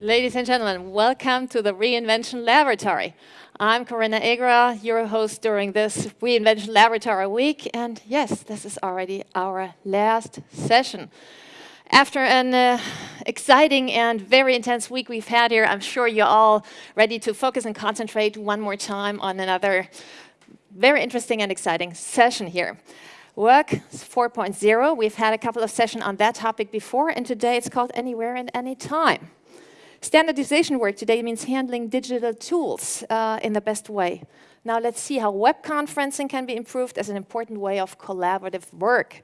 Ladies and gentlemen, welcome to the Reinvention Laboratory. I'm Corinna Egerer, your host during this Reinvention Laboratory week. And yes, this is already our last session. After an uh, exciting and very intense week we've had here, I'm sure you're all ready to focus and concentrate one more time on another very interesting and exciting session here. Work 4.0, we've had a couple of sessions on that topic before, and today it's called Anywhere and Anytime. Standardization work today means handling digital tools uh, in the best way. Now let's see how web conferencing can be improved as an important way of collaborative work.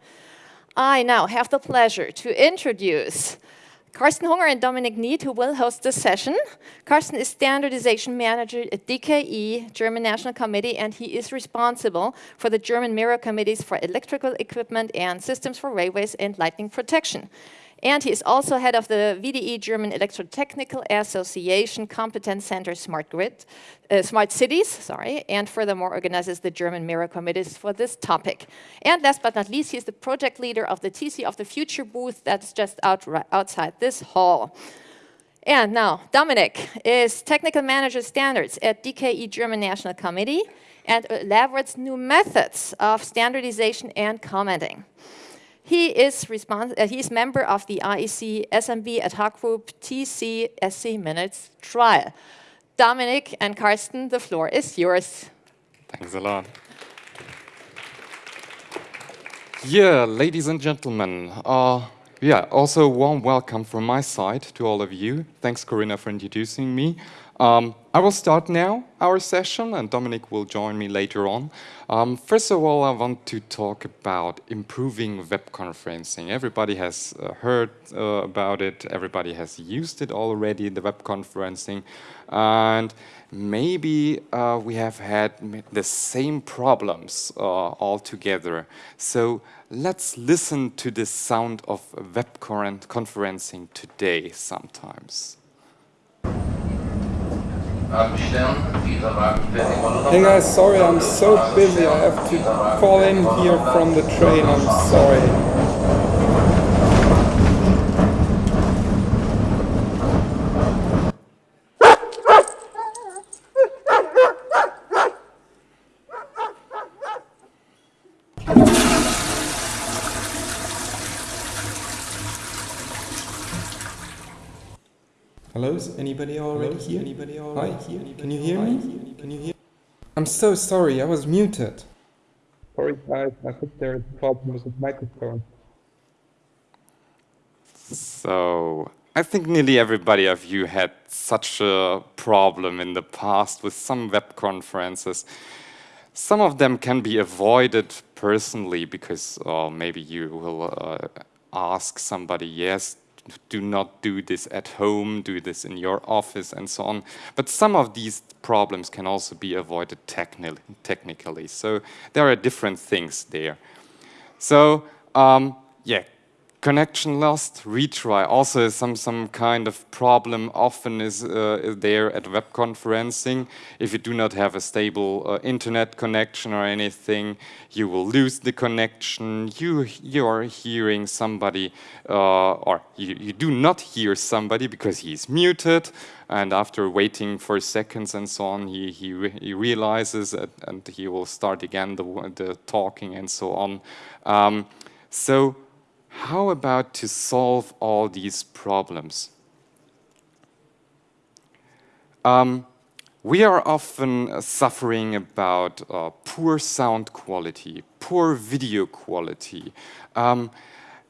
I now have the pleasure to introduce Carsten Hunger and Dominik Nied, who will host this session. Carsten is Standardization Manager at DKE, German National Committee, and he is responsible for the German Mirror Committees for Electrical Equipment and Systems for Railways and Lightning Protection. And he is also head of the VDE German Electrotechnical Association Competence Center Smart Grid, uh, Smart Cities, sorry, and furthermore organizes the German Mirror Committees for this topic. And last but not least, he is the project leader of the TC of the Future booth that's just out, outside this hall. And now, Dominic is Technical Manager Standards at DKE German National Committee and elaborates new methods of standardization and commenting. He is, uh, he is member of the IEC SMB ad hoc group TC SC Minutes trial. Dominic and Carsten, the floor is yours. Thanks a lot. Yeah, ladies and gentlemen, uh, yeah, also a warm welcome from my side to all of you. Thanks, Corinna, for introducing me. Um, I will start now our session and Dominic will join me later on. Um, first of all, I want to talk about improving web conferencing. Everybody has uh, heard uh, about it, everybody has used it already, the web conferencing, and maybe uh, we have had the same problems uh, all together. So let's listen to the sound of web conferencing today sometimes. Hey guys, sorry, I'm so busy. I have to call in here from the train. I'm sorry. Anybody already Hello, here? Anybody already Hi, here? Anybody Can you hear me? Can you hear? I'm so sorry, I was muted. Sorry guys, I think there is a problem with the microphone. So, I think nearly everybody of you had such a problem in the past with some web conferences. Some of them can be avoided personally because uh, maybe you will uh, ask somebody, yes, do not do this at home, do this in your office and so on. But some of these problems can also be avoided techni technically. So there are different things there. So um, yeah, connection lost, retry also some, some kind of problem often is, uh, is there at web conferencing. If you do not have a stable uh, internet connection or anything, you will lose the connection. You, you are hearing somebody, uh, or you, you do not hear somebody because he's muted, and after waiting for seconds and so on, he, he, re he realizes it, and he will start again the, the talking and so on. Um, so how about to solve all these problems? Um, we are often suffering about uh, poor sound quality, poor video quality, um,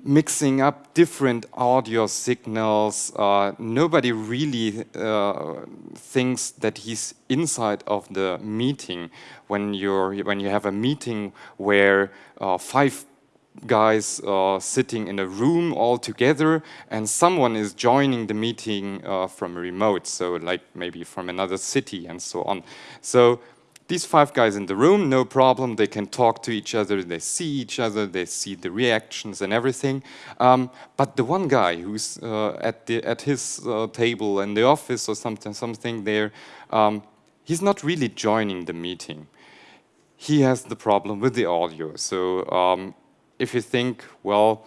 mixing up different audio signals. Uh, nobody really uh, thinks that he's inside of the meeting when you're when you have a meeting where uh, five guys uh, sitting in a room all together and someone is joining the meeting uh, from remote, so like maybe from another city and so on. So these five guys in the room, no problem, they can talk to each other, they see each other, they see the reactions and everything. Um, but the one guy who's uh, at, the, at his uh, table in the office or something, something there, um, he's not really joining the meeting. He has the problem with the audio. So um, if you think, well,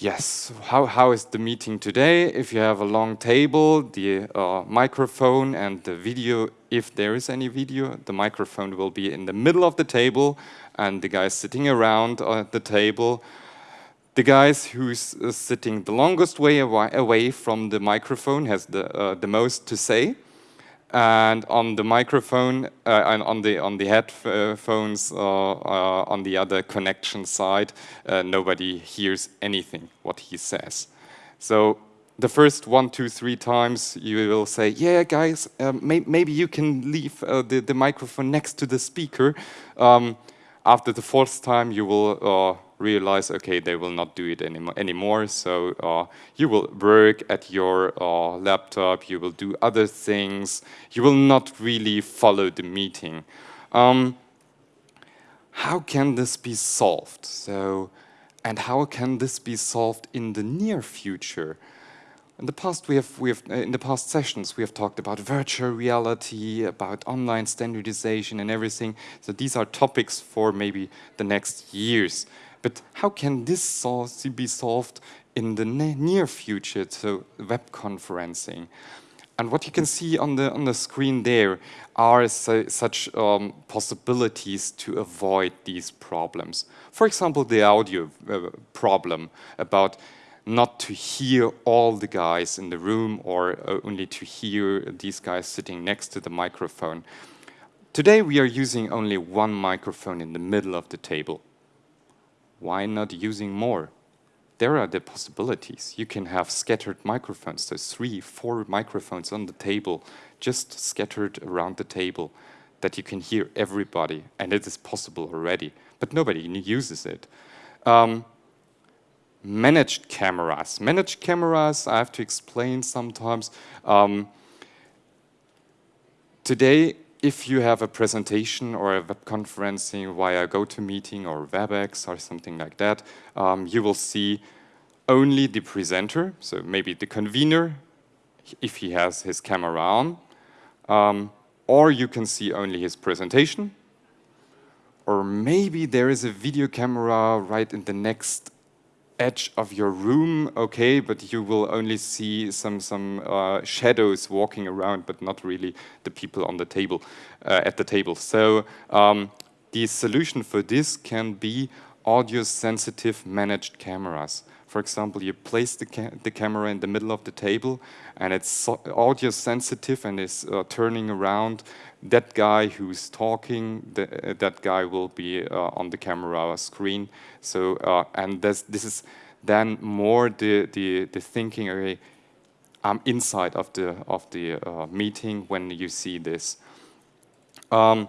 Yes, how, how is the meeting today? If you have a long table, the uh, microphone and the video, if there is any video, the microphone will be in the middle of the table and the guys sitting around at the table. The guys who's uh, sitting the longest way away from the microphone has the, uh, the most to say and on the microphone uh, and on the on the headphones uh, uh, on the other connection side, uh, nobody hears anything what he says. So the first one, two, three times you will say, "Yeah, guys, um, may maybe you can leave uh, the the microphone next to the speaker." Um, after the fourth time, you will uh, realize, okay, they will not do it any anymore. So uh, you will work at your uh, laptop, you will do other things, you will not really follow the meeting. Um, how can this be solved? So, and how can this be solved in the near future? In the past, we have, we have uh, in the past sessions, we have talked about virtual reality, about online standardization and everything. So these are topics for maybe the next years. But how can this be solved in the near future, so web conferencing? And what you can see on the on the screen there are su such um, possibilities to avoid these problems. For example, the audio uh, problem about not to hear all the guys in the room or uh, only to hear these guys sitting next to the microphone. Today we are using only one microphone in the middle of the table why not using more? There are the possibilities. You can have scattered microphones, so three, four microphones on the table, just scattered around the table, that you can hear everybody, and it is possible already, but nobody uses it. Um, managed cameras. Managed cameras, I have to explain sometimes. Um, today, if you have a presentation or a web conferencing via GoToMeeting or WebEx or something like that, um, you will see only the presenter, so maybe the convener, if he has his camera on, um, or you can see only his presentation, or maybe there is a video camera right in the next edge of your room, okay, but you will only see some some uh, shadows walking around, but not really the people on the table uh, at the table. So um, the solution for this can be audio-sensitive managed cameras. For example, you place the, ca the camera in the middle of the table, and it's so audio-sensitive and is uh, turning around. That guy who's talking, the, uh, that guy will be uh, on the camera screen. So, uh, and this, this is then more the, the, the thinking, okay, I'm inside of the, of the uh, meeting when you see this. Um,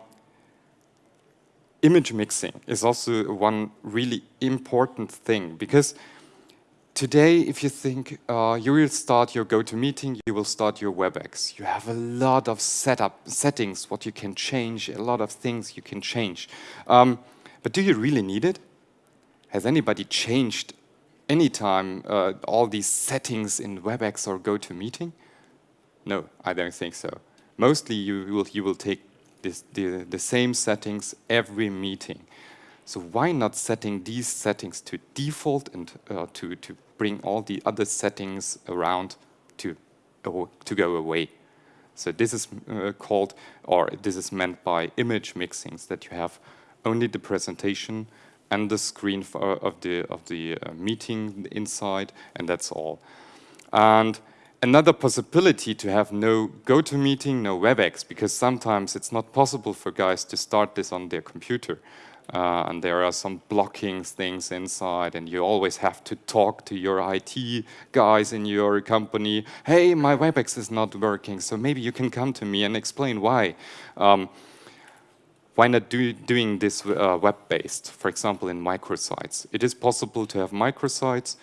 image mixing is also one really important thing because today, if you think uh, you will start your GoToMeeting, you will start your WebEx. You have a lot of setup settings, what you can change, a lot of things you can change. Um, but do you really need it? Has anybody changed anytime uh, all these settings in WebEx or GoToMeeting? No, I don't think so. Mostly you will, you will take this, the, the same settings every meeting. So why not setting these settings to default and uh, to, to bring all the other settings around to, uh, to go away? So this is uh, called, or this is meant by image mixings, that you have only the presentation and the screen for, of the, of the uh, meeting inside, and that's all. And another possibility to have no GoToMeeting, no WebEx, because sometimes it's not possible for guys to start this on their computer. Uh, and there are some blocking things inside, and you always have to talk to your IT guys in your company. Hey, my WebEx is not working, so maybe you can come to me and explain why. Um, why not do, doing this uh, web-based, for example, in microsites? It is possible to have microsites,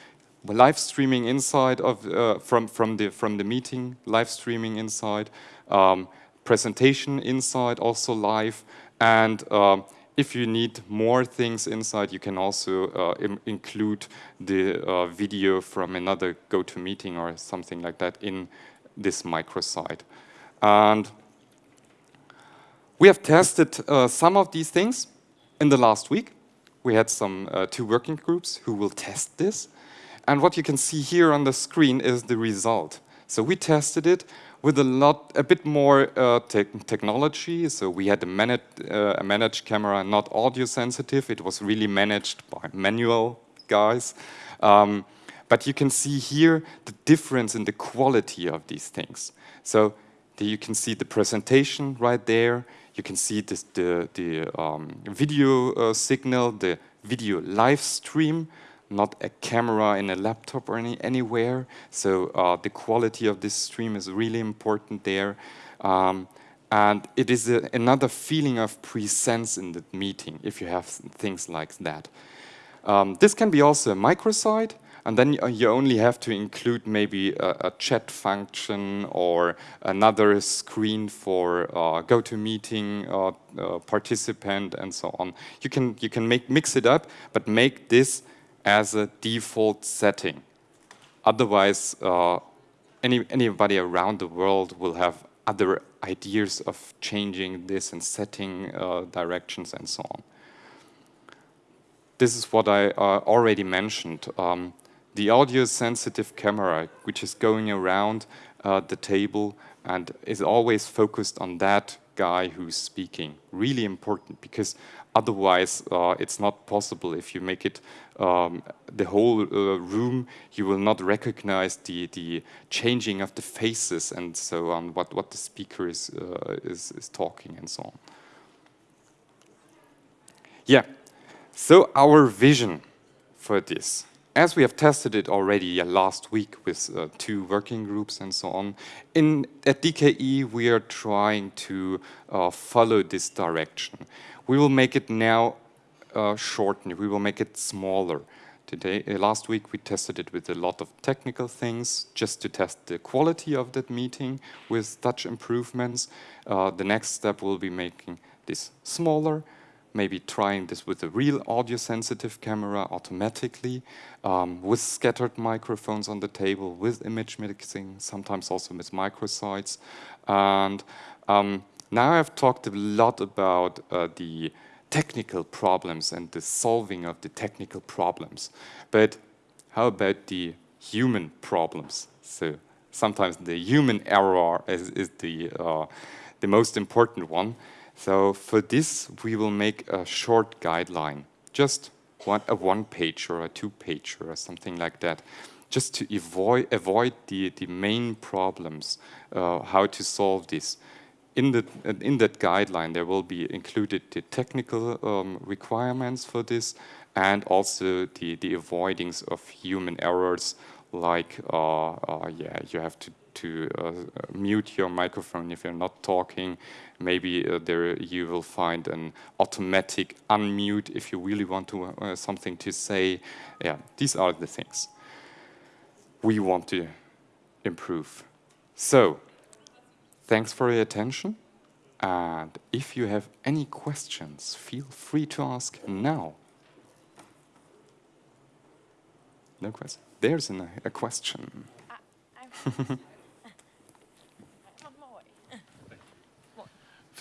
live streaming inside of uh, from from the from the meeting, live streaming inside, um, presentation inside, also live, and um, if you need more things inside, you can also uh, include the uh, video from another GoToMeeting or something like that in this microsite. And we have tested uh, some of these things in the last week. We had some uh, two working groups who will test this. And what you can see here on the screen is the result. So we tested it with a lot, a bit more uh, te technology. So we had a, uh, a managed camera, not audio sensitive. It was really managed by manual guys. Um, but you can see here the difference in the quality of these things. So the, you can see the presentation right there. You can see this, the, the um, video uh, signal, the video live stream not a camera in a laptop or any, anywhere. So uh, the quality of this stream is really important there. Um, and it is a, another feeling of presence in the meeting if you have things like that. Um, this can be also a microsite, and then you only have to include maybe a, a chat function or another screen for uh, GoToMeeting uh, uh, participant and so on. You can you can make mix it up, but make this as a default setting. Otherwise, uh, any, anybody around the world will have other ideas of changing this and setting uh, directions and so on. This is what I uh, already mentioned. Um, the audio-sensitive camera, which is going around uh, the table and is always focused on that guy who's speaking. Really important because otherwise uh, it's not possible. If you make it um, the whole uh, room you will not recognize the the changing of the faces and so on what what the speaker is uh, is, is talking and so on. Yeah. So our vision for this as we have tested it already last week with uh, two working groups and so on, in at DKE we are trying to uh, follow this direction. We will make it now uh, shortened, we will make it smaller. Today, uh, last week we tested it with a lot of technical things just to test the quality of that meeting with such improvements. Uh, the next step will be making this smaller, maybe trying this with a real audio sensitive camera automatically, um, with scattered microphones on the table, with image mixing, sometimes also with microsites. And um, now I've talked a lot about uh, the technical problems and the solving of the technical problems. But how about the human problems? So sometimes the human error is, is the, uh, the most important one. So for this, we will make a short guideline, just one, a one page or a two page or something like that, just to avoid, avoid the, the main problems, uh, how to solve this. In, the, in that guideline, there will be included the technical um, requirements for this and also the, the avoidings of human errors like, uh, uh, yeah, you have to to uh, mute your microphone if you're not talking. Maybe uh, there you will find an automatic unmute if you really want to uh, something to say. Yeah, these are the things we want to improve. So, thanks for your attention. And if you have any questions, feel free to ask now. No question. There's an, a question.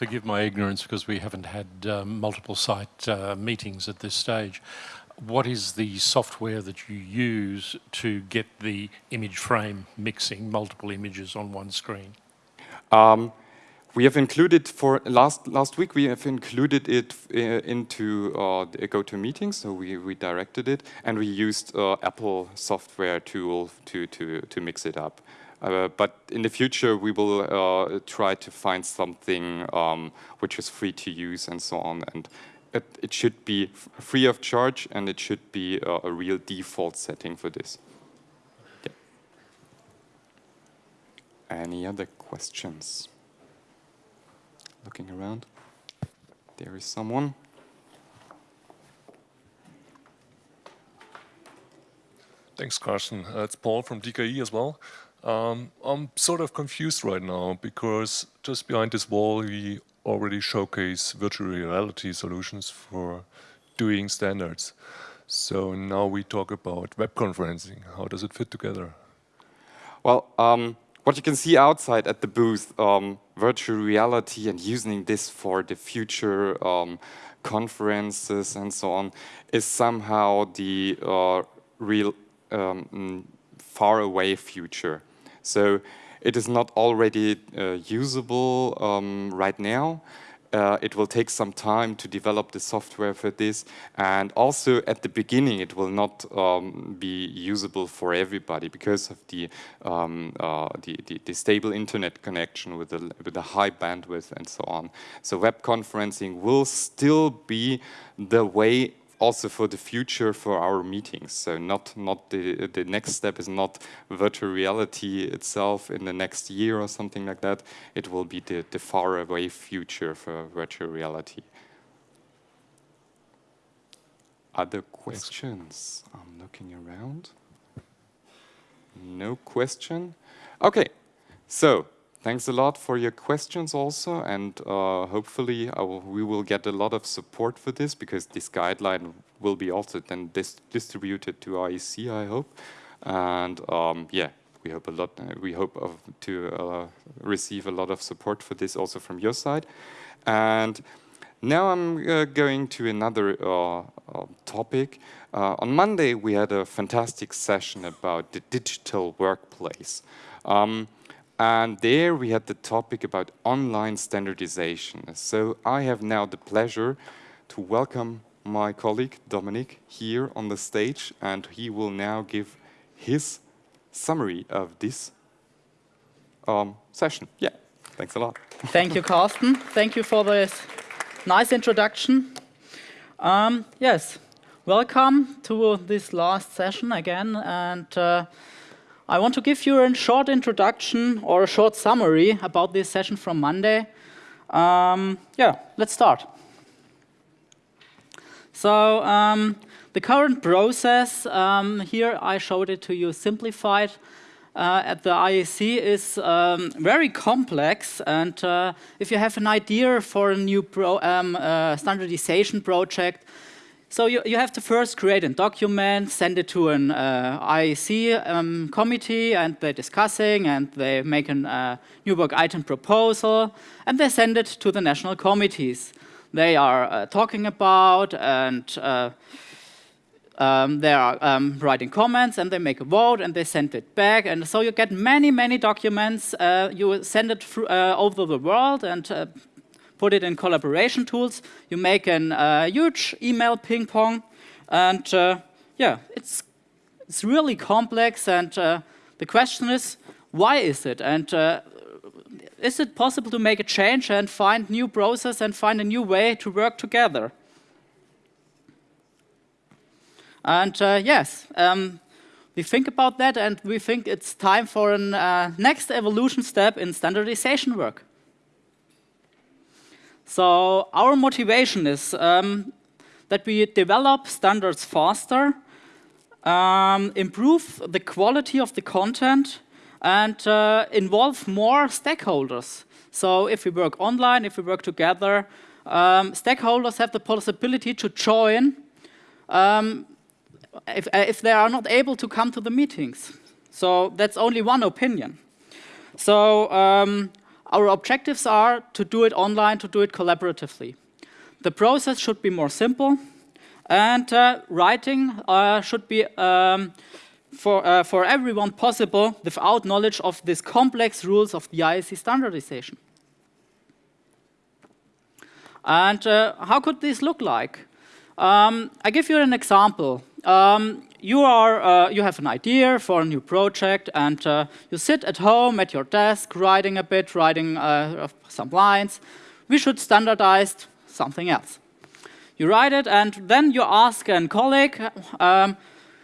forgive my ignorance because we haven't had um, multiple site uh, meetings at this stage. What is the software that you use to get the image frame mixing multiple images on one screen? Um, we have included for last last week. We have included it uh, into uh, the GoToMeeting, so we redirected it, and we used uh, Apple software tool to to to mix it up. Uh, but in the future, we will uh, try to find something um, which is free to use and so on. And it, it should be free of charge, and it should be uh, a real default setting for this. Yeah. Any other questions? Looking around. There is someone. Thanks, Carson. Uh, it's Paul from DKE as well. Um, I'm sort of confused right now because just behind this wall we already showcase virtual reality solutions for doing standards. So now we talk about web conferencing. How does it fit together? Well, um, what you can see outside at the booth, um, virtual reality and using this for the future um, conferences and so on, is somehow the uh, real um, far away future. So it is not already uh, usable um, right now. Uh, it will take some time to develop the software for this. And also at the beginning, it will not um, be usable for everybody because of the, um, uh, the, the, the, stable internet connection with the, with the high bandwidth and so on. So web conferencing will still be the way also for the future for our meetings. So not not the the next step is not virtual reality itself in the next year or something like that. It will be the the far away future for virtual reality. Other questions? I'm looking around. No question. Okay, so Thanks a lot for your questions also, and uh, hopefully will, we will get a lot of support for this because this guideline will be also then dis distributed to IEC, I hope. And um, yeah, we hope a lot. Uh, we hope of, to uh, receive a lot of support for this also from your side. And now I'm uh, going to another uh, uh, topic. on Monday, we had a fantastic session about the digital workplace. Um, and there we had the topic about online standardization. So I have now the pleasure to welcome my colleague Dominic here on the stage and he will now give his summary of this um, session. Yeah, thanks a lot. Thank you, Carsten. Thank you for this nice introduction. Um, yes, welcome to this last session again. And uh, I want to give you a short introduction or a short summary about this session from Monday. Um, yeah, let's start. So um, the current process, um, here I showed it to you simplified, uh, at the IEC is um, very complex and uh, if you have an idea for a new pro, um, uh, standardization project, so you, you have to first create a document, send it to an uh, IEC um, committee, and they're discussing, and they make a new work item proposal, and they send it to the national committees. They are uh, talking about, and uh, um, they are um, writing comments, and they make a vote, and they send it back. And so you get many, many documents. Uh, you send it uh, over the world, and put it in collaboration tools. You make a uh, huge email ping pong, and uh, yeah, it's it's really complex. And uh, the question is, why is it? And uh, is it possible to make a change and find new process and find a new way to work together? And uh, yes, um, we think about that and we think it's time for a uh, next evolution step in standardization work. So our motivation is um, that we develop standards faster, um, improve the quality of the content, and uh, involve more stakeholders. So if we work online, if we work together, um, stakeholders have the possibility to join um, if, if they are not able to come to the meetings. So that's only one opinion. So um, our objectives are to do it online, to do it collaboratively. The process should be more simple, and uh, writing uh, should be um, for, uh, for everyone possible without knowledge of these complex rules of the IEC standardization. And uh, how could this look like? Um, I give you an example. Um, you are uh, you have an idea for a new project and uh, you sit at home at your desk writing a bit, writing uh, some lines. We should standardize something else. You write it and then you ask a colleague, um,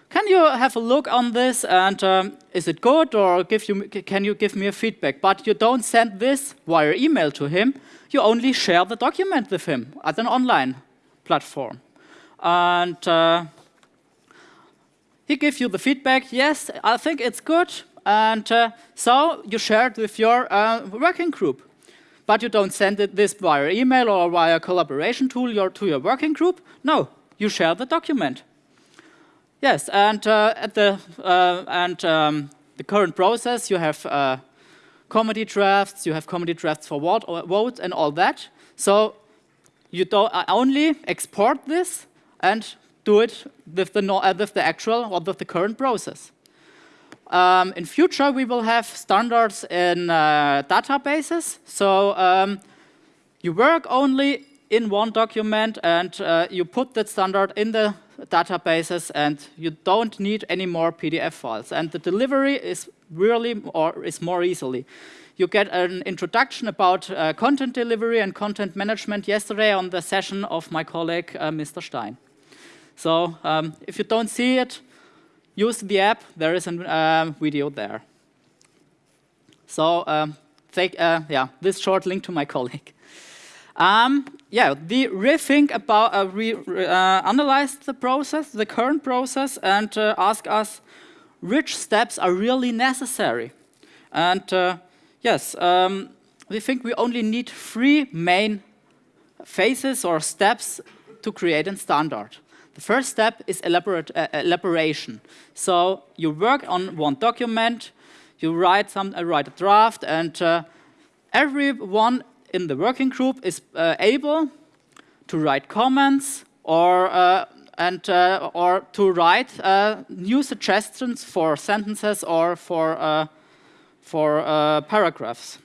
can you have a look on this and um, is it good or you, can you give me a feedback? But you don't send this via email to him, you only share the document with him at an online platform. And uh, he gives you the feedback, yes, I think it's good, and uh, so you share it with your uh, working group. But you don't send it this via email or via collaboration tool to your working group. No, you share the document. Yes, and uh, at the uh, and um, the current process, you have uh, committee drafts, you have committee drafts for vote, vote and all that. So you don't uh, only export this and do it with the, no, uh, with the actual or with the current process. Um, in future, we will have standards in uh, databases. So um, you work only in one document and uh, you put that standard in the databases and you don't need any more PDF files. And the delivery is really or is more easily. You get an introduction about uh, content delivery and content management yesterday on the session of my colleague, uh, Mr. Stein. So um, if you don't see it, use the app. There is a uh, video there. So um, take, uh, yeah, this short link to my colleague. Um, yeah, we rethink about, uh, we uh, analyze the process, the current process, and uh, ask us which steps are really necessary. And uh, yes, um, we think we only need three main phases or steps to create a standard. The first step is elaborate, uh, elaboration. So you work on one document, you write, some, uh, write a draft, and everyone in the working group is uh, able to write comments or uh, and uh, or to write uh, new suggestions for sentences or for uh, for uh, paragraphs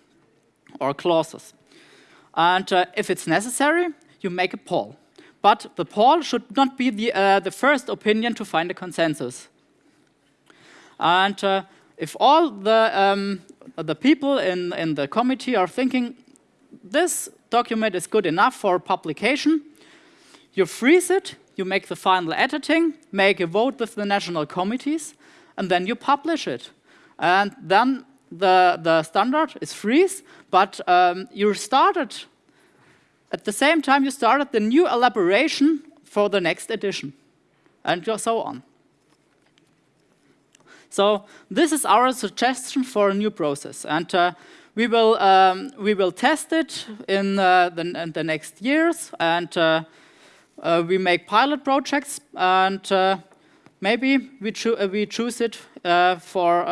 or clauses. And if it's necessary, you make a poll. But the poll should not be the the first opinion to find a consensus. And if all the um, the people in in the committee are thinking this document is good enough for publication. You freeze it, you make the final editing, make a vote with the national committees, and then you publish it. And then the, the standard is freeze, but um, you started, at the same time you started the new elaboration for the next edition, and so on. So this is our suggestion for a new process. And uh, we will, um, we will test it in, uh, the, in the, next years, and uh, uh, we make pilot projects, and uh, maybe we, uh, we choose it for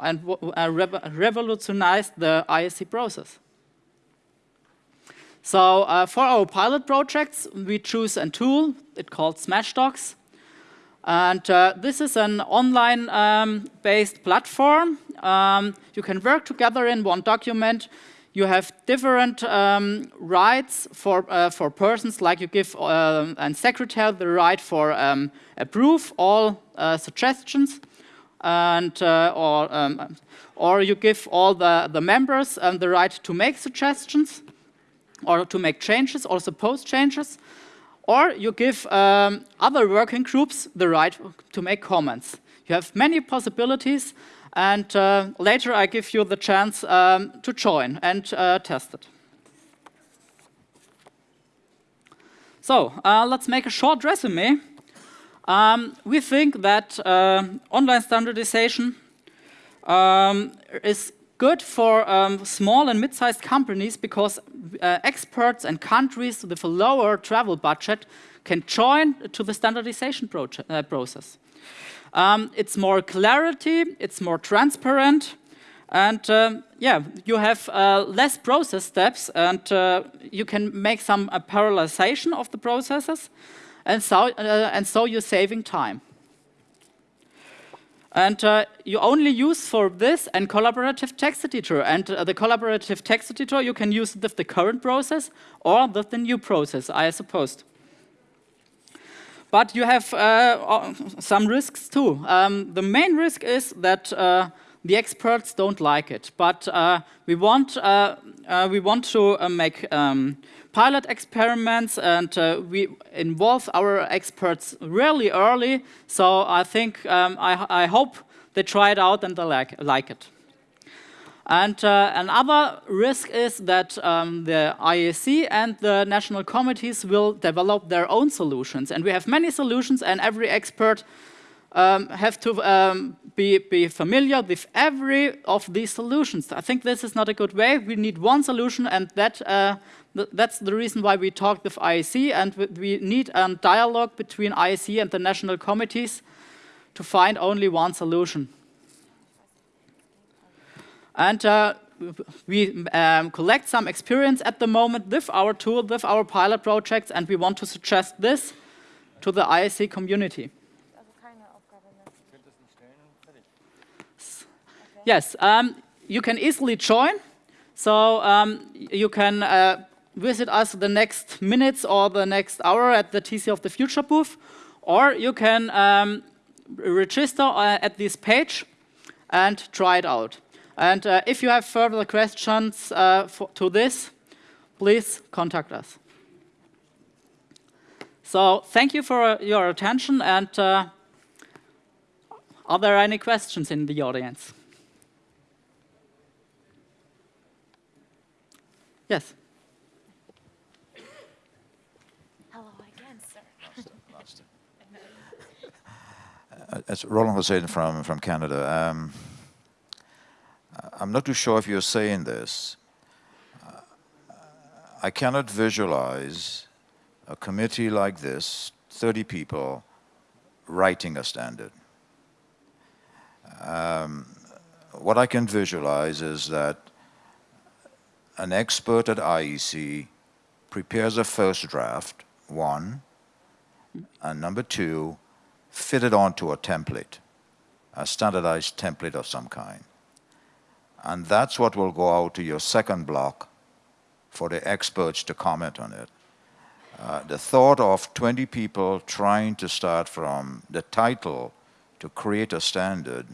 and rev revolutionize the IEC process. So for our pilot projects, we choose a tool, it's called Smashdocs, and uh, this is an online-based um, platform. Um, you can work together in one document. You have different um, rights for, uh, for persons, like you give uh, and secretary the right for um, approve all uh, suggestions, and uh, or, um, or you give all the, the members um, the right to make suggestions, or to make changes, or suppose changes. Or you give um, other working groups the right to make comments. You have many possibilities, and uh, later I give you the chance um, to join and uh, test it. So uh, let's make a short resume. Um, we think that uh, online standardization um, is good for um, small and mid-sized companies because uh, experts and countries with a lower travel budget can join to the standardization uh, process. Um, it's more clarity, it's more transparent, and uh, yeah, you have uh, less process steps and uh, you can make some uh, parallelization of the processes and so, and so you're saving time. And uh, you only use for this and collaborative text editor. And uh, the collaborative text editor, you can use with the current process or with the new process, I suppose. But you have uh, some risks too. Um, the main risk is that uh, the experts don't like it. But uh, we, want, uh, we want to make um, pilot experiments and uh, we involve our experts really early. So I think, um, I, I, hope they try it out and they like, like it. And uh, another risk is that um, the IEC and the national committees will develop their own solutions. And we have many solutions and every expert um, have to um, be, be familiar with every of these solutions. I think this is not a good way. We need one solution and that uh, that's the reason why we talked with IEC and we need a dialogue between IEC and the national committees to find only one solution. And uh, we um, collect some experience at the moment with our tool, with our pilot projects, and we want to suggest this to the IEC community. Yes, um, you can easily join. So um, you can uh, visit us the next minutes or the next hour at the TC of the Future booth, or you can um, register uh, at this page and try it out. And uh, if you have further questions uh, for, to this, please contact us. So thank you for your attention and uh, are there any questions in the audience? Yes. Hello again, sir. Uh, It's Roland Hussein from, from Canada. Um, I'm not too sure if you're saying this. Uh, I cannot visualize a committee like this, 30 people, writing a standard. Um, what I can visualize is that an expert at IEC prepares a first draft, one, and number two, fit it onto a template, a standardized template of some kind. And that's what will go out to your second block for the experts to comment on it. Uh, the thought of 20 people trying to start from the title to create a standard,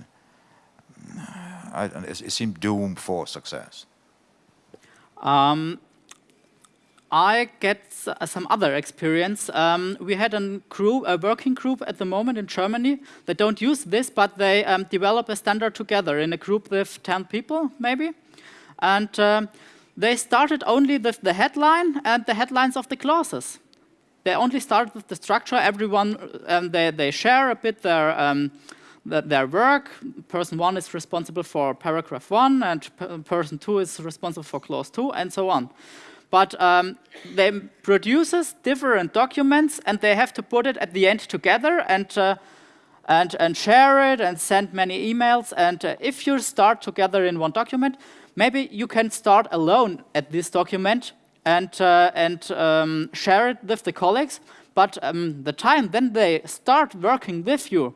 I, it, it seemed doomed for success. Um, I get some other experience. Um, we had a group, a working group at the moment in Germany. They don't use this, but they um, develop a standard together in a group with 10 people, maybe. And um, they started only with the headline and the headlines of the clauses. They only started with the structure. Everyone, um, they, they share a bit their, um, their work. Person one is responsible for paragraph one, and person two is responsible for clause two, and so on. But um, they produces different documents, and they have to put it at the end together and uh, and and share it and send many emails. And uh, if you start together in one document, maybe you can start alone at this document and uh, and um, share it with the colleagues. But um, the time then they start working with you,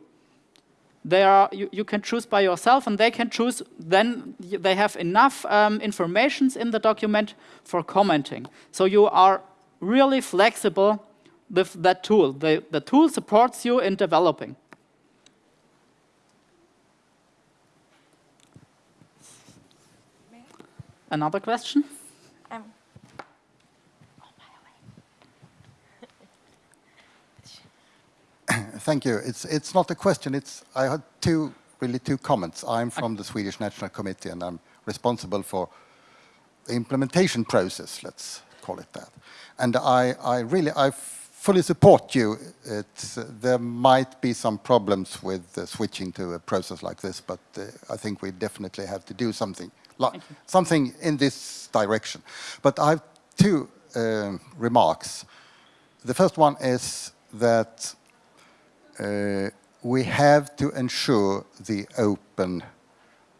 they are you, you can choose by yourself and they can choose then they have enough um, informations in the document for commenting. So you are really flexible with that tool. The, the tool supports you in developing. Another question Thank you. It's, it's not a question. It's, I had two, really two comments. I'm from the Swedish National Committee and I'm responsible for the implementation process, let's call it that. And I, I really, I fully support you. It's, uh, there might be some problems with uh, switching to a process like this, but uh, I think we definitely have to do something, li- something in this direction. But I have two um remarks. The first one is that uh, we have to ensure the open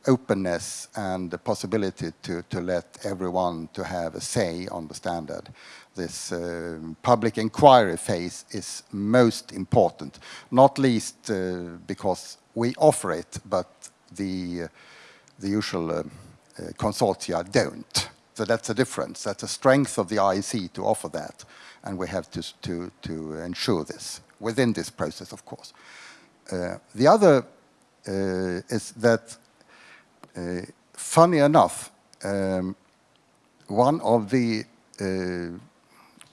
openness and the possibility to, to let everyone to have a say on the standard. This um, public inquiry phase is most important, not least uh, because we offer it, but the, uh, the usual uh, uh, consortia don't. So that's a difference. That's a strength of the IEC to offer that, and we have to, to, to ensure this within this process, of course. Uh, the other uh, is that, uh, funny enough, um, one of the uh,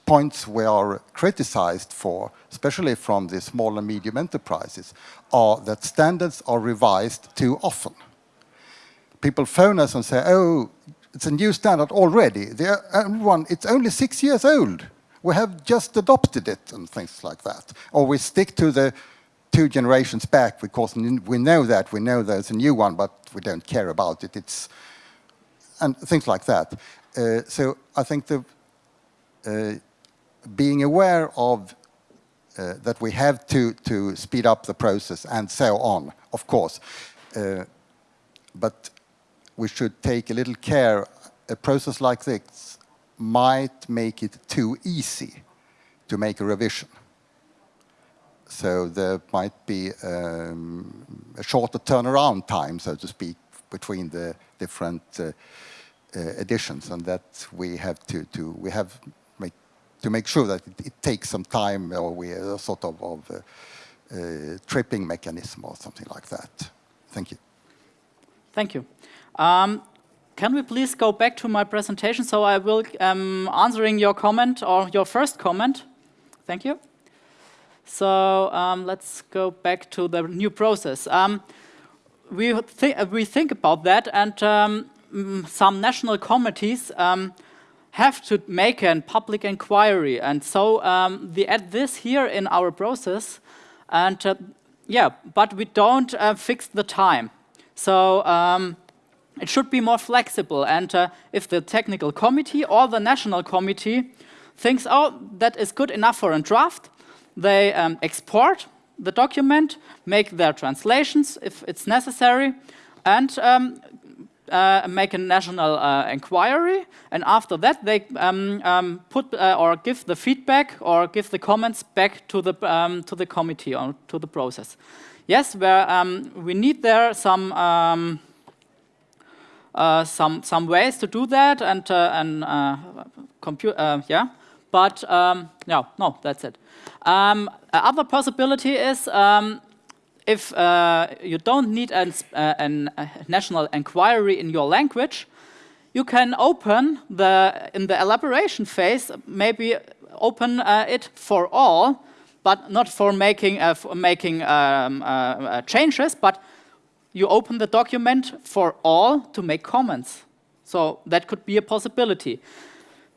points we are criticized for, especially from the small and medium enterprises, are that standards are revised too often. People phone us and say, oh, it's a new standard already. One, it's only six years old. We have just adopted it and things like that. Or we stick to the two generations back because we know that, we know there's a new one, but we don't care about it. It's, and things like that. Uh, so I think the, uh, being aware of uh, that we have to, to speed up the process and so on, of course. Uh, but we should take a little care. A process like this might make it too easy to make a revision. so there might be um, a shorter turnaround time, so to speak, between the different uh, uh, editions, and that we have to, to we have make, to make sure that it, it takes some time, or we a sort of, of uh, uh, tripping mechanism or something like that. Thank you. Thank you. Um, can we please go back to my presentation? So I will um, answering your comment or your first comment. Thank you. So um, let's go back to the new process. Um, we, th we think about that and um, mm, some national committees um, have to make a public inquiry. And so um, we add this here in our process. And uh, yeah, but we don't uh, fix the time. So um, it should be more flexible. And uh, if the technical committee or the national committee thinks, oh, that is good enough for a draft, they um, export the document, make their translations if it's necessary, and um, uh, make a national uh, inquiry. And after that, they um, um put uh, or give the feedback or give the comments back to the um, to the committee or to the process. Yes, where um, we need there some. Uh, some some ways to do that and uh, and uh, compute yeah. But um, no no that's it. Um, other possibility is um, if uh, you don't need an, uh, a national inquiry in your language, you can open the, in the elaboration phase, maybe open uh, it for all, but not for making, uh, for making um, uh, uh, changes, but you open the document for all to make comments. So that could be a possibility.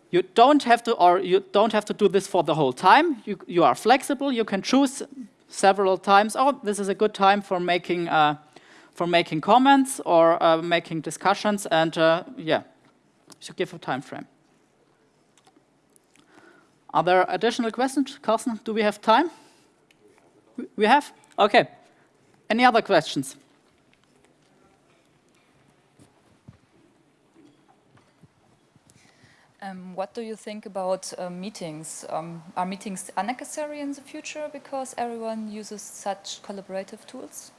You don't have to, or you don't have to do this for the whole time. You, you are flexible. You can choose several times. Oh, this is a good time for making uh, for making comments or uh, making discussions, and uh, yeah, should give a time frame. Are there additional questions, Carsten? Do we have time? We have. Okay. Any other questions? Um, what do you think about uh, meetings? Um, are meetings unnecessary in the future because everyone uses such collaborative tools?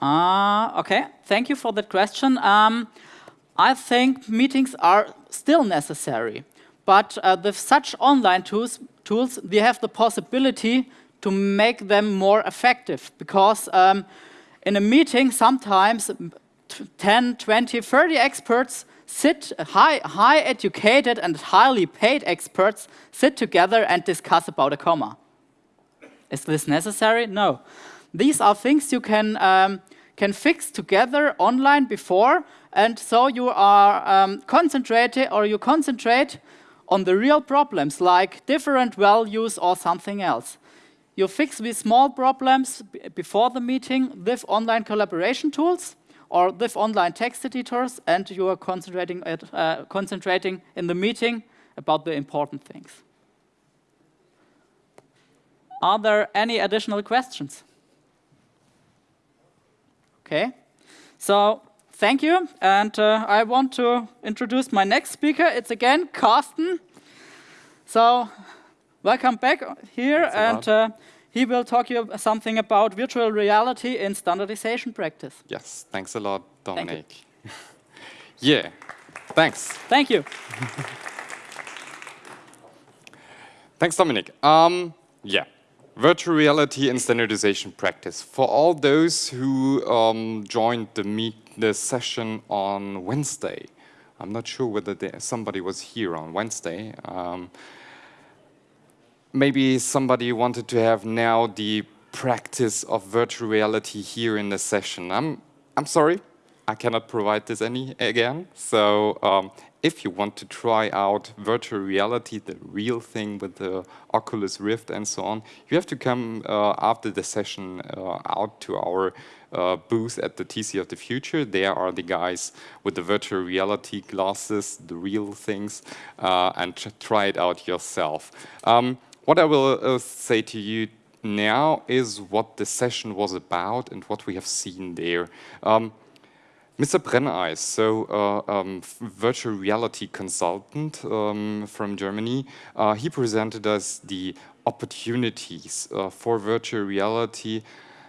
Uh, okay, thank you for that question. Um, I think meetings are still necessary, but uh, with such online tools, tools, we have the possibility to make them more effective because um, in a meeting sometimes 10, 20, 30 experts sit high, high educated and highly paid experts sit together and discuss about a comma. Is this necessary? No. These are things you can, um, can fix together online before, and so you are um, concentrated or you concentrate on the real problems like different values or something else. You fix these small problems before the meeting with online collaboration tools, or with online text editors, and you are concentrating, at, uh, concentrating in the meeting about the important things. Are there any additional questions? Okay, so thank you, and uh, I want to introduce my next speaker. It's again Carsten. So welcome back here, and uh, he will talk you something about virtual reality in standardization practice. Yes, thanks a lot, Dominic. Thank yeah, thanks. Thank you. thanks, Dominic. Um, yeah, virtual reality in standardization practice. For all those who um, joined the meet the session on Wednesday, I'm not sure whether there, somebody was here on Wednesday. Um, maybe somebody wanted to have now the practice of virtual reality here in the session. I'm, I'm sorry, I cannot provide this any again. So um, if you want to try out virtual reality, the real thing with the Oculus Rift and so on, you have to come uh, after the session uh, out to our uh, booth at the TC of the Future. There are the guys with the virtual reality glasses, the real things, uh, and try it out yourself. Um, what I will uh, say to you now is what the session was about and what we have seen there. Um, Mr. Brenneis, so uh, um, virtual reality consultant um, from Germany, uh, he presented us the opportunities uh, for virtual reality,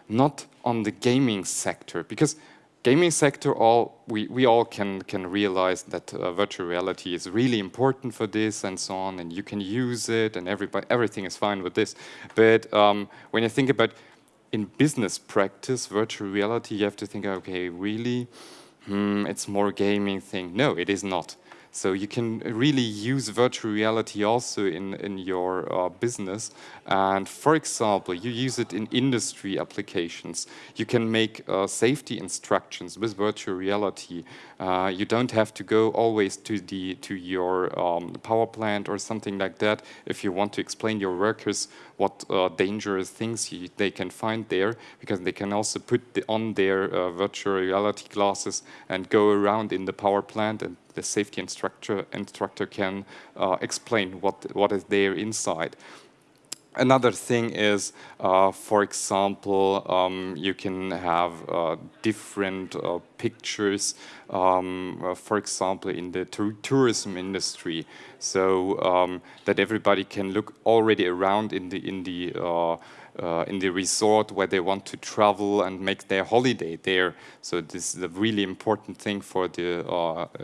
not on the gaming sector, because gaming sector, all we, we all can can realize that uh, virtual reality is really important for this and so on, and you can use it, and everybody everything is fine with this. But um, when you think about in business practice, virtual reality, you have to think, okay, really, hmm, it's more gaming thing. No, it is not. So you can really use virtual reality also in, in your uh, business. And for example, you use it in industry applications. You can make uh, safety instructions with virtual reality. Uh, you don't have to go always to, the, to your um, power plant or something like that if you want to explain your workers what uh, dangerous things you, they can find there, because they can also put the, on their uh, virtual reality glasses and go around in the power plant and the safety instructor, instructor can uh, explain what, what is there inside. Another thing is, uh, for example, um, you can have uh, different uh, pictures, um, uh, for example, in the tourism industry, so um, that everybody can look already around in the in the uh, uh, in the resort where they want to travel and make their holiday there. So this is a really important thing for the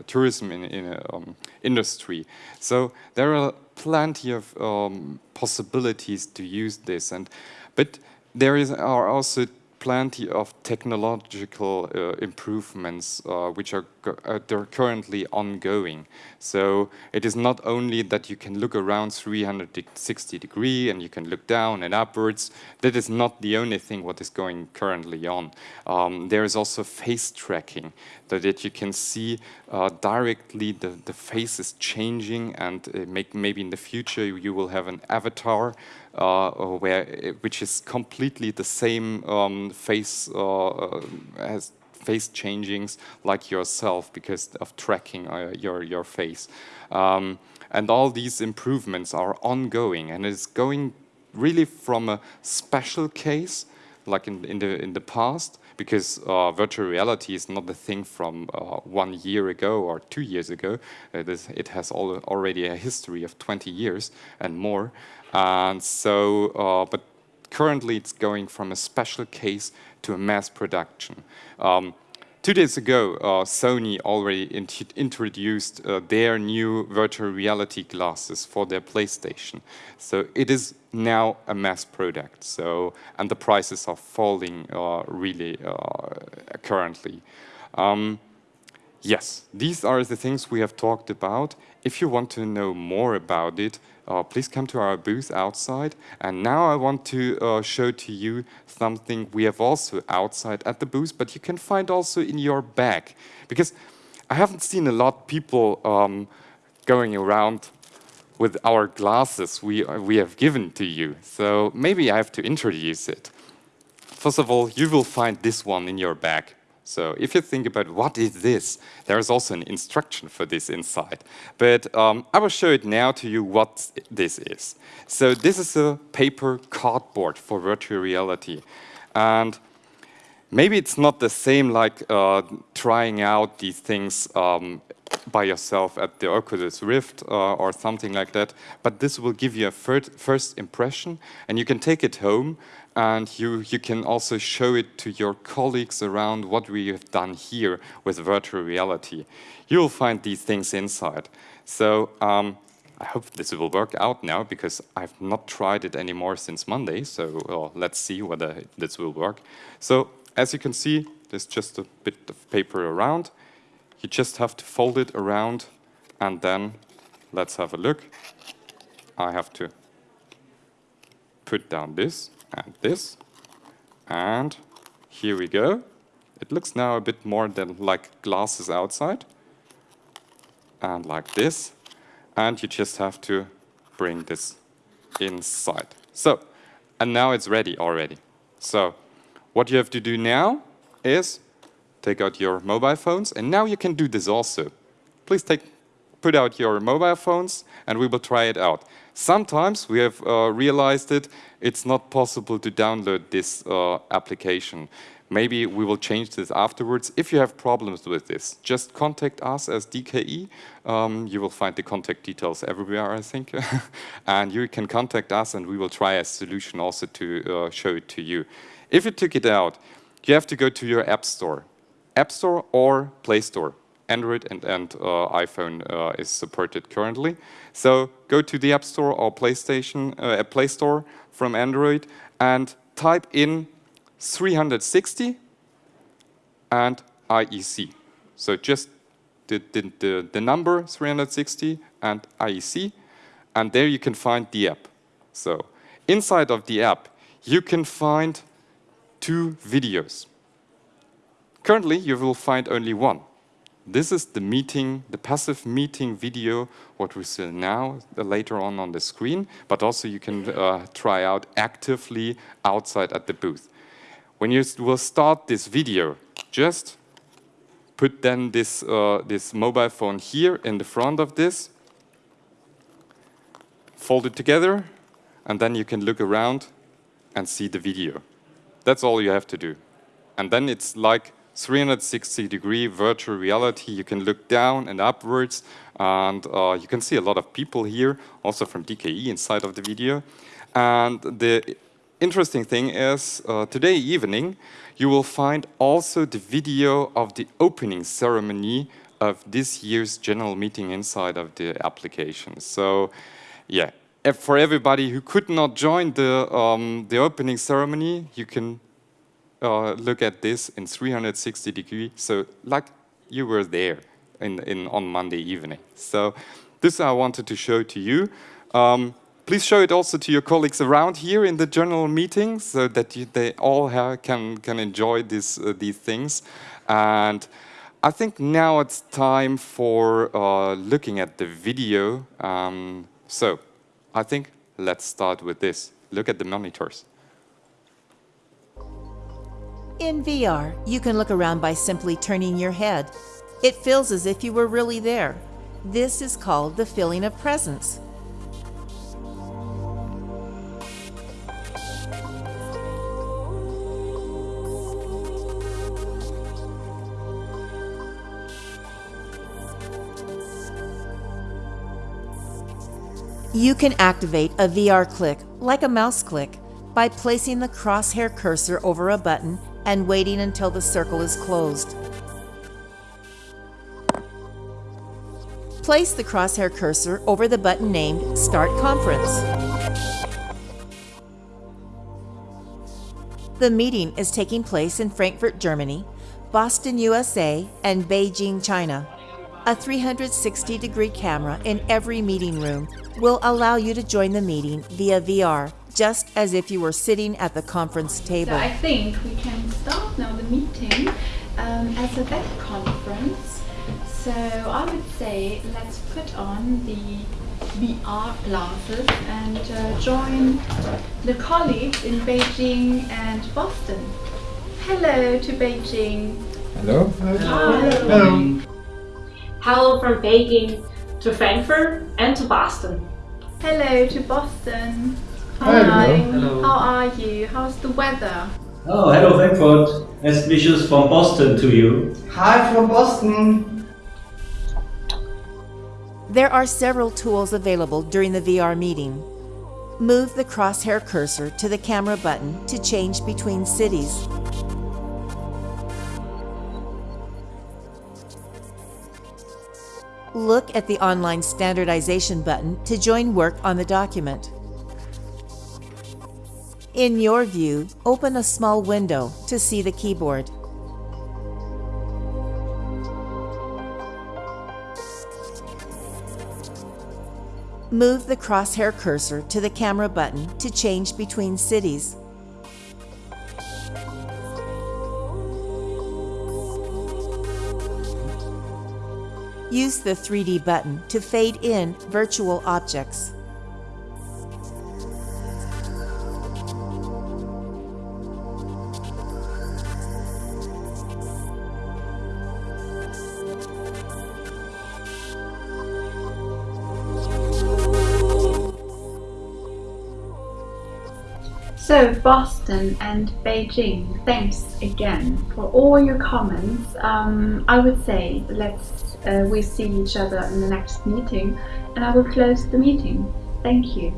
tourism in, in um, industry. So there are plenty of um, possibilities to use this, and but there is are also plenty of technological uh, improvements uh, which are uh, they're currently ongoing. So it is not only that you can look around 360 degree and you can look down and upwards. That is not the only thing what is going currently on. Um, there is also face tracking, that you can see uh, directly the, the face is changing and uh, make, maybe in the future you will have an avatar uh, where which is completely the same um, face uh, as face changings like yourself because of tracking uh, your your face. Um, and all these improvements are ongoing and it's going really from a special case like in, in the in the past because uh, virtual reality is not a thing from uh, one year ago or two years ago. It, is, it has all, already a history of 20 years and more. And so, uh, but currently it's going from a special case to a mass production. Um, two days ago, uh, Sony already int introduced uh, their new virtual reality glasses for their PlayStation. So it is now a mass product. So and the prices are falling uh, really uh, currently. Um, yes, these are the things we have talked about. If you want to know more about it, uh, please come to our booth outside. And now I want to uh, show to you something we have also outside at the booth, but you can find also in your bag. Because I haven't seen a lot of people um, going around with our glasses we, we have given to you. So maybe I have to introduce it. First of all, you will find this one in your bag. So if you think about what is this, there is also an instruction for this inside. But um, I will show it now to you what this is. So this is a paper cardboard for virtual reality. And maybe it's not the same like uh, trying out these things um, by yourself at the Oculus Rift uh, or something like that, but this will give you a first impression and you can take it home and you, you can also show it to your colleagues around what we have done here with virtual reality. You'll find these things inside. So um, I hope this will work out now because I've not tried it anymore since Monday. So well, let's see whether this will work. So as you can see, there's just a bit of paper around. You just have to fold it around and then let's have a look. I have to put down this and this. And here we go. It looks now a bit more than like glasses outside. And like this. And you just have to bring this inside. So, and now it's ready already. So, what you have to do now is take out your mobile phones, and now you can do this also. Please take, put out your mobile phones, and we will try it out. Sometimes we have uh, realized it, it's not possible to download this uh, application. Maybe we will change this afterwards. If you have problems with this, just contact us as DKE. Um, you will find the contact details everywhere, I think. and you can contact us and we will try a solution also to uh, show it to you. If you took it out, you have to go to your App Store. App Store or Play Store. Android and, and uh, iPhone uh, is supported currently. So go to the App Store or PlayStation, uh, Play Store from Android and type in 360 and IEC. So just the, the, the, the number 360 and IEC, and there you can find the app. So inside of the app, you can find two videos. Currently, you will find only one. This is the meeting, the passive meeting video, what we see now, uh, later on on the screen, but also you can uh, try out actively outside at the booth. When you will start this video, just put then this, uh, this mobile phone here in the front of this, fold it together, and then you can look around and see the video. That's all you have to do. And then it's like 360 degree virtual reality. You can look down and upwards and uh, you can see a lot of people here, also from DKE inside of the video. And the interesting thing is uh, today evening you will find also the video of the opening ceremony of this year's general meeting inside of the application. So yeah, for everybody who could not join the, um, the opening ceremony, you can uh, look at this in 360 degree, so like you were there in, in, on Monday evening. So this I wanted to show to you. Um, please show it also to your colleagues around here in the general meeting so that you, they all have, can, can enjoy this, uh, these things. And I think now it's time for uh, looking at the video. Um, so I think let's start with this. Look at the monitors. In VR, you can look around by simply turning your head. It feels as if you were really there. This is called the feeling of presence. You can activate a VR click, like a mouse click, by placing the crosshair cursor over a button and waiting until the circle is closed. Place the crosshair cursor over the button named Start Conference. The meeting is taking place in Frankfurt, Germany, Boston, USA, and Beijing, China. A 360 degree camera in every meeting room will allow you to join the meeting via VR just as if you were sitting at the conference table. So I think we can start now the meeting um, as a web conference. So I would say let's put on the VR glasses and uh, join the colleagues in Beijing and Boston. Hello to Beijing. Hello. Hi. Hello. Hello from Beijing to Frankfurt and to Boston. Hello to Boston. Hi. Hi. Hello. How are you? How's the weather? Oh, hello Frankfurt. Best wishes from Boston to you. Hi from Boston. There are several tools available during the VR meeting. Move the crosshair cursor to the camera button to change between cities. Look at the online standardization button to join work on the document. In your view, open a small window to see the keyboard. Move the crosshair cursor to the camera button to change between cities. Use the 3D button to fade in virtual objects. So Boston and Beijing, thanks again for all your comments. Um, I would say let's uh, we see each other in the next meeting, and I will close the meeting. Thank you.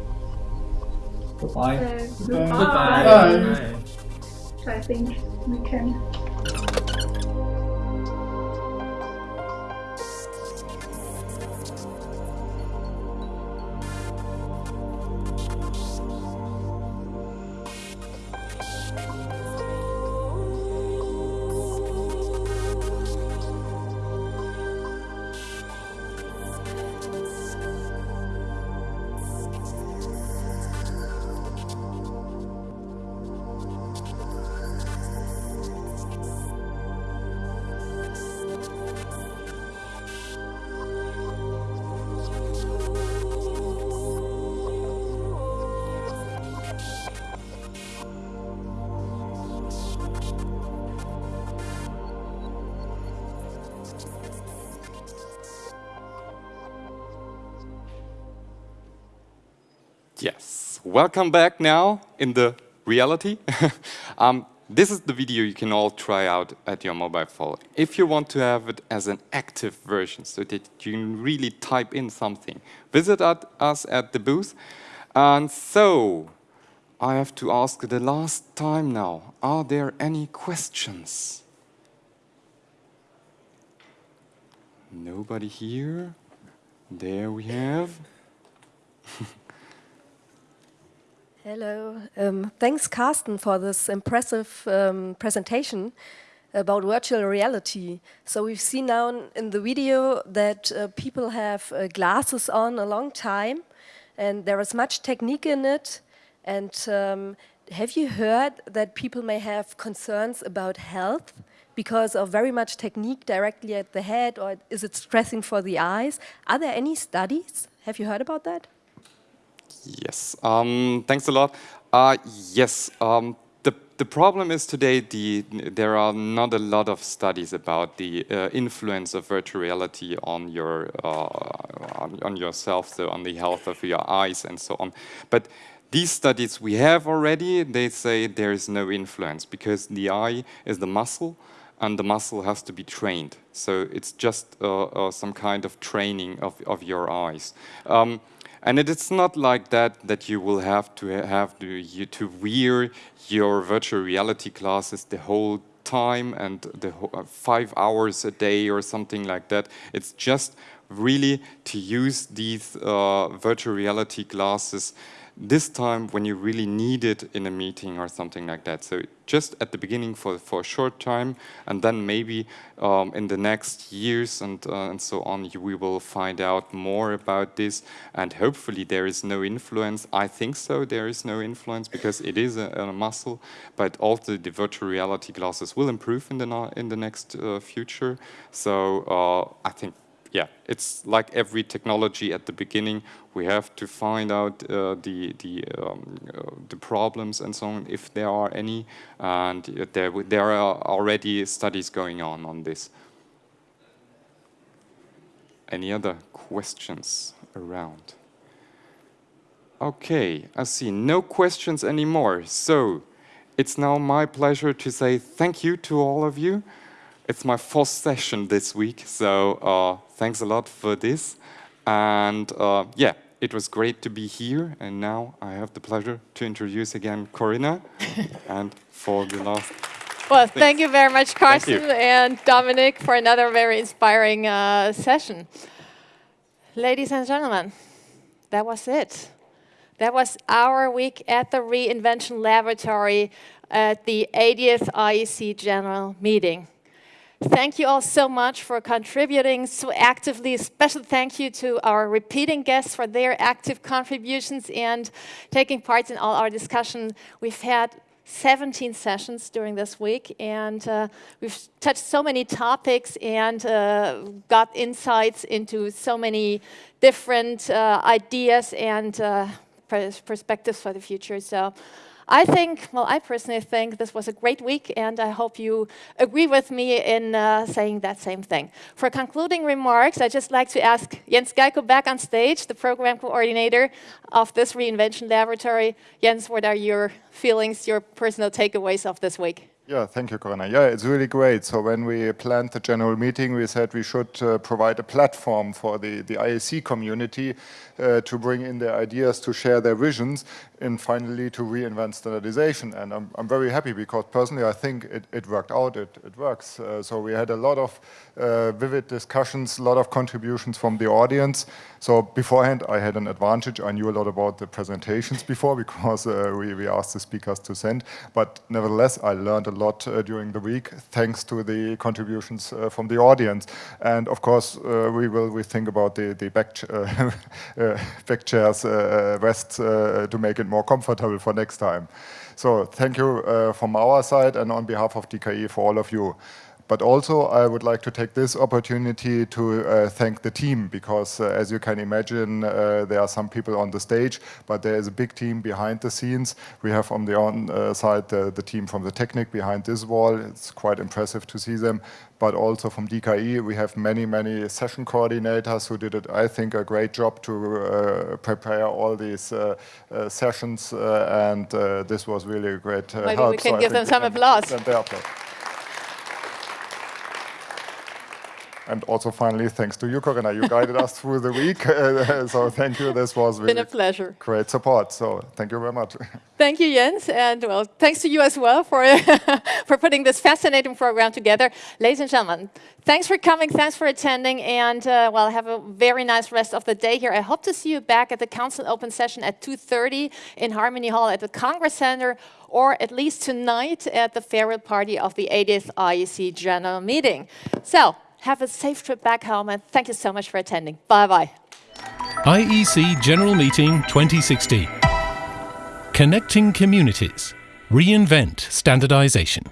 Goodbye. So, Goodbye. goodbye. So I think we can. Yes, welcome back now in the reality. um, this is the video you can all try out at your mobile phone. If you want to have it as an active version so that you can really type in something, visit at us at the booth. And so, I have to ask the last time now, are there any questions? Nobody here? There we have. Hello. Um, thanks, Carsten, for this impressive um, presentation about virtual reality. So we've seen now in the video that uh, people have uh, glasses on a long time, and there is much technique in it. And um, have you heard that people may have concerns about health because of very much technique directly at the head, or is it stressing for the eyes? Are there any studies? Have you heard about that? Yes, um, thanks a lot. Uh, yes, um, the, the problem is today the, there are not a lot of studies about the uh, influence of virtual reality on your uh, on, on yourself, so on the health of your eyes and so on. But these studies we have already, they say there is no influence because the eye is the muscle and the muscle has to be trained. So it's just uh, uh, some kind of training of, of your eyes. Um, and it, it's not like that that you will have to have to, you, to wear your virtual reality glasses the whole time and the uh, five hours a day or something like that. It's just really to use these uh, virtual reality glasses this time when you really need it in a meeting or something like that. So just at the beginning for, for a short time, and then maybe um, in the next years and, uh, and so on, you, we will find out more about this, and hopefully there is no influence. I think so, there is no influence, because it is a, a muscle, but also the virtual reality glasses will improve in the, in the next uh, future. So uh, I think yeah, it's like every technology at the beginning. We have to find out uh, the the um, uh, the problems and so on, if there are any, and there there are already studies going on on this. Any other questions around? Okay, I see no questions anymore. So it's now my pleasure to say thank you to all of you. It's my fourth session this week, so uh, thanks a lot for this. And uh, yeah, it was great to be here. And now I have the pleasure to introduce again Corinna and for the last. Well, thank you very much, Carsten and Dominic, for another very inspiring uh, session. Ladies and gentlemen, that was it. That was our week at the Reinvention Laboratory at the 80th IEC General Meeting. Thank you all so much for contributing so actively. Special thank you to our repeating guests for their active contributions and taking part in all our discussion. We've had 17 sessions during this week, and uh, we've touched so many topics and uh, got insights into so many different uh, ideas and uh, perspectives for the future. So I think, well, I personally think this was a great week, and I hope you agree with me in uh, saying that same thing. For concluding remarks, I'd just like to ask Jens Gayko back on stage, the program coordinator of this reinvention laboratory. Jens, what are your feelings, your personal takeaways of this week? Yeah, thank you, Corinna. Yeah, it's really great. So when we planned the general meeting, we said we should uh, provide a platform for the, the IEC community uh, to bring in their ideas, to share their visions, and finally to reinvent standardization. And I'm, I'm very happy because personally I think it, it worked out, it, it works. Uh, so we had a lot of uh, vivid discussions, a lot of contributions from the audience. So beforehand I had an advantage. I knew a lot about the presentations before because uh, we, we asked the speakers to send. But nevertheless, I learned a lot uh, during the week thanks to the contributions uh, from the audience. And of course, uh, we will we think about the, the back, back chairs, rests to make it more comfortable for next time. So thank you uh, from our side and on behalf of DKE for all of you. But also, I would like to take this opportunity to uh, thank the team because, uh, as you can imagine, uh, there are some people on the stage, but there is a big team behind the scenes. We have on the on uh, side the team from the Technic behind this wall. It's quite impressive to see them. But also from DKE, we have many, many session coordinators who did, it, I think, a great job to uh, prepare all these uh, sessions. and this was really a great Maybe help. we can so give them some applause. And also finally, thanks to you, Corinna. You guided us through the week. so thank you. This was really been a pleasure. Great support. So thank you very much. Thank you, Jens. And well, thanks to you as well for, for putting this fascinating program together. Ladies and gentlemen, thanks for coming. Thanks for attending. And uh, well, have a very nice rest of the day here. I hope to see you back at the Council Open Session at 2.30 in Harmony Hall at the Congress Center or at least tonight at the farewell party of the 80th IEC General Meeting. So have a safe trip back home, and thank you so much for attending. Bye-bye. IEC General Meeting 2016. Connecting Communities. Reinvent Standardization.